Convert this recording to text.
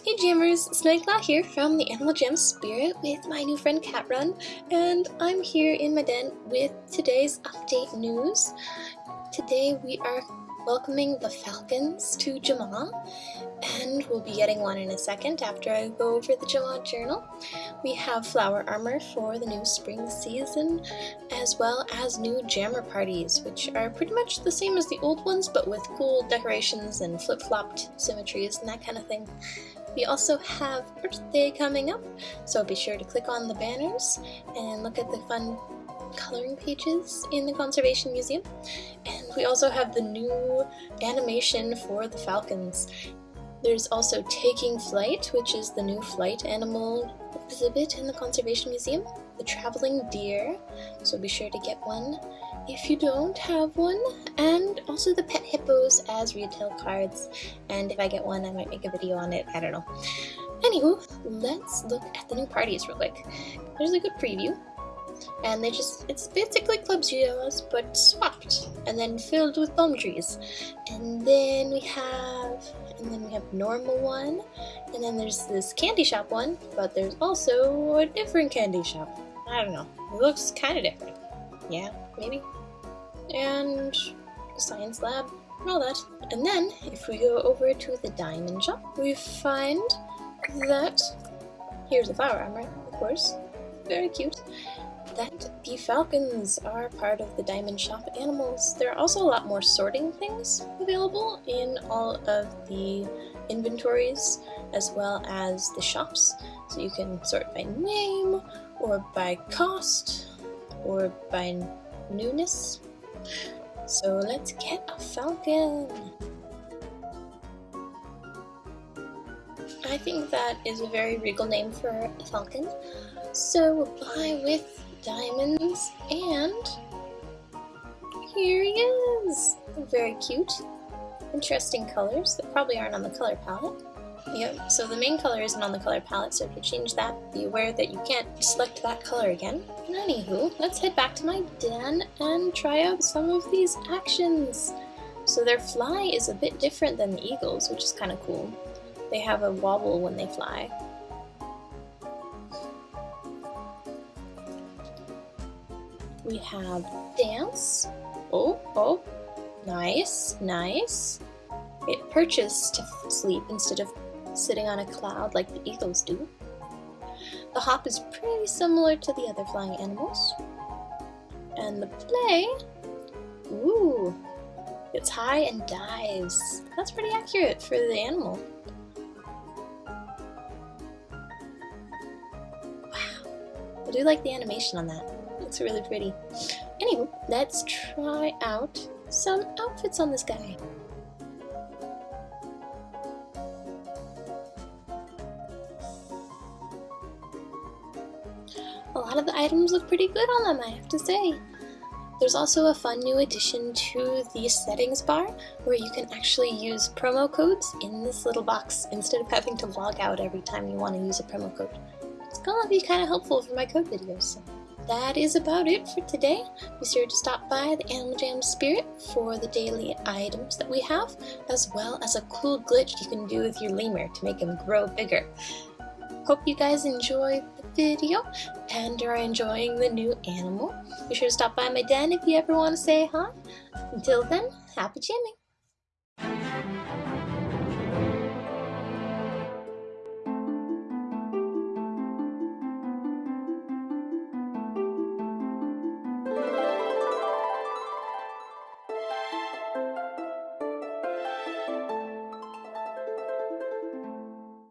Hey Jammers, Snaglaw here from the Animal Jam Spirit with my new friend Catrun, and I'm here in my den with today's update news. Today we are welcoming the falcons to Jamaa, and we'll be getting one in a second after I go over the Jamaa journal. We have flower armor for the new spring season, as well as new jammer parties, which are pretty much the same as the old ones, but with cool decorations and flip-flopped symmetries and that kind of thing. We also have Earth Day coming up, so be sure to click on the banners and look at the fun coloring pages in the Conservation Museum. And we also have the new animation for the falcons. There's also Taking Flight, which is the new flight animal exhibit in the Conservation Museum. The Traveling Deer, so be sure to get one if you don't have one, and also the pet hippos as retail cards, and if I get one I might make a video on it, I don't know. Anywho, let's look at the new parties real quick. There's a good preview, and they just, it's basically Club Geoz, but swapped, and then filled with palm trees. And then we have, and then we have normal one, and then there's this candy shop one, but there's also a different candy shop. I don't know, it looks kind of different. Yeah, maybe? And science lab, and all that. And then, if we go over to the diamond shop, we find that, here's a flower armor, of course, very cute, that the falcons are part of the diamond shop animals. There are also a lot more sorting things available in all of the inventories as well as the shops. So you can sort by name or by cost or by newness. So let's get a falcon! I think that is a very regal name for a falcon. So we'll buy with diamonds and here he is! Very cute. Interesting colors that probably aren't on the color palette. Yep, so the main color isn't on the color palette, so if you change that, be aware that you can't select that color again. Anywho, let's head back to my den and try out some of these actions. So their fly is a bit different than the eagles, which is kind of cool. They have a wobble when they fly. We have dance. Oh, oh, nice, nice. It perches to sleep instead of sitting on a cloud like the eagles do. The hop is pretty similar to the other flying animals. And the play, ooh, it's high and dives. That's pretty accurate for the animal. Wow, I do like the animation on that. Looks really pretty. Anyway, let's try out some outfits on this guy. A lot of the items look pretty good on them, I have to say. There's also a fun new addition to the settings bar where you can actually use promo codes in this little box instead of having to log out every time you want to use a promo code. It's gonna be kind of helpful for my code videos. So that is about it for today. Be sure to stop by the Animal Jam Spirit for the daily items that we have, as well as a cool glitch you can do with your lemur to make him grow bigger. Hope you guys enjoyed the video and are enjoying the new animal. Be sure to stop by my den if you ever want to say hi. Until then, happy jamming!